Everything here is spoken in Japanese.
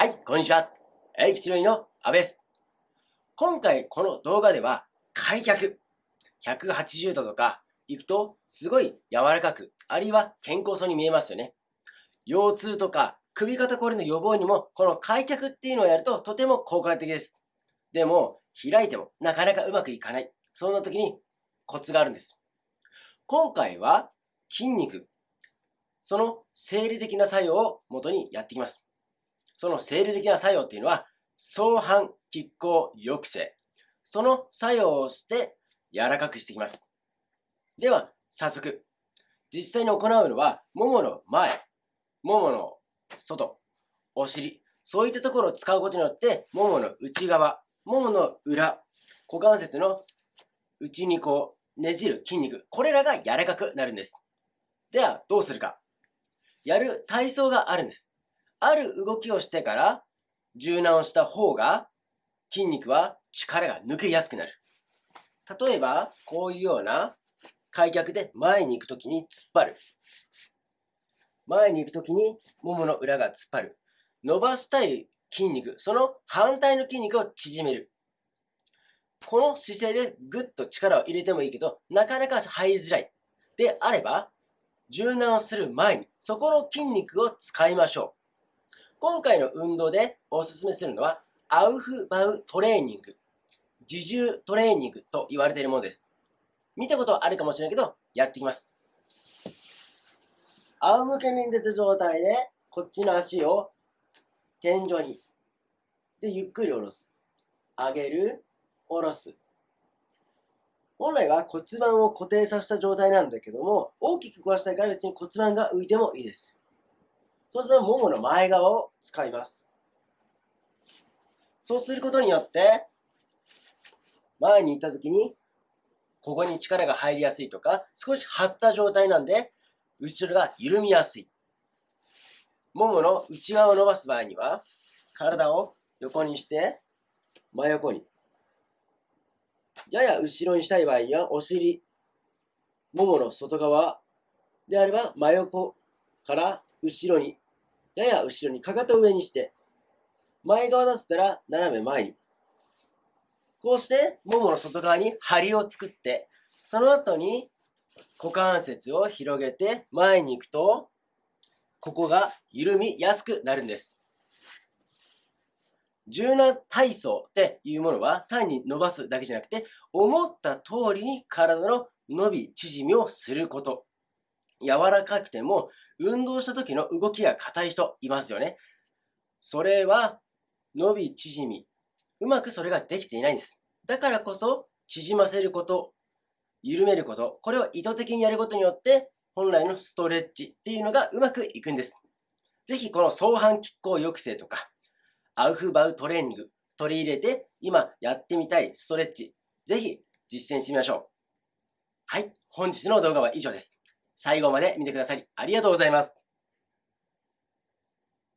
はい、こんにちは。エイキチロイの阿部です。今回この動画では開脚。180度とか行くとすごい柔らかく、あるいは健康そうに見えますよね。腰痛とか首肩こりの予防にもこの開脚っていうのをやるととても効果的です。でも開いてもなかなかうまくいかない。そんな時にコツがあるんです。今回は筋肉、その生理的な作用を元にやっていきます。その生理的な作用っていうのは、相反拮抗抑制。その作用をして柔らかくしていきます。では、早速。実際に行うのは、ももの前、ももの外、お尻、そういったところを使うことによって、ももの内側、ももの裏、股関節の内にこうねじる筋肉、これらが柔らかくなるんです。では、どうするか。やる体操があるんです。ある動きをしてから柔軟をした方が筋肉は力が抜けやすくなる。例えば、こういうような開脚で前に行くときに突っ張る。前に行くときにももの裏が突っ張る。伸ばしたい筋肉、その反対の筋肉を縮める。この姿勢でぐっと力を入れてもいいけど、なかなか入りづらい。であれば、柔軟をする前に、そこの筋肉を使いましょう。今回の運動でおすすめするのは、アウフバウトレーニング。自重トレーニングと言われているものです。見たことはあるかもしれないけど、やっていきます。仰向けに出た状態で、こっちの足を天井に。で、ゆっくり下ろす。上げる、下ろす。本来は骨盤を固定させた状態なんだけども、大きく壊したいから別に骨盤が浮いてもいいです。そうすると、ももの前側を使います。そうすることによって、前に行った時に、ここに力が入りやすいとか、少し張った状態なんで、後ろが緩みやすい。ももの内側を伸ばす場合には、体を横にして、真横に。やや後ろにしたい場合には、お尻、ももの外側であれば、真横から後ろに、やや後ろに、かかと上にして、前側だったら斜め前に。こうして、ももの外側に張を作って、その後に股関節を広げて前に行くと、ここが緩みやすくなるんです。柔軟体操っていうものは単に伸ばすだけじゃなくて、思った通りに体の伸び縮みをすること。柔らかくても運動した時の動きが硬い人いますよね。それは伸び縮み。うまくそれができていないんです。だからこそ縮ませること、緩めること、これを意図的にやることによって本来のストレッチっていうのがうまくいくんです。ぜひこの相反拮抗抑制とかアウフバウトレーニング取り入れて今やってみたいストレッチ、ぜひ実践してみましょう。はい、本日の動画は以上です。最後まで見てくださりありがとうございます。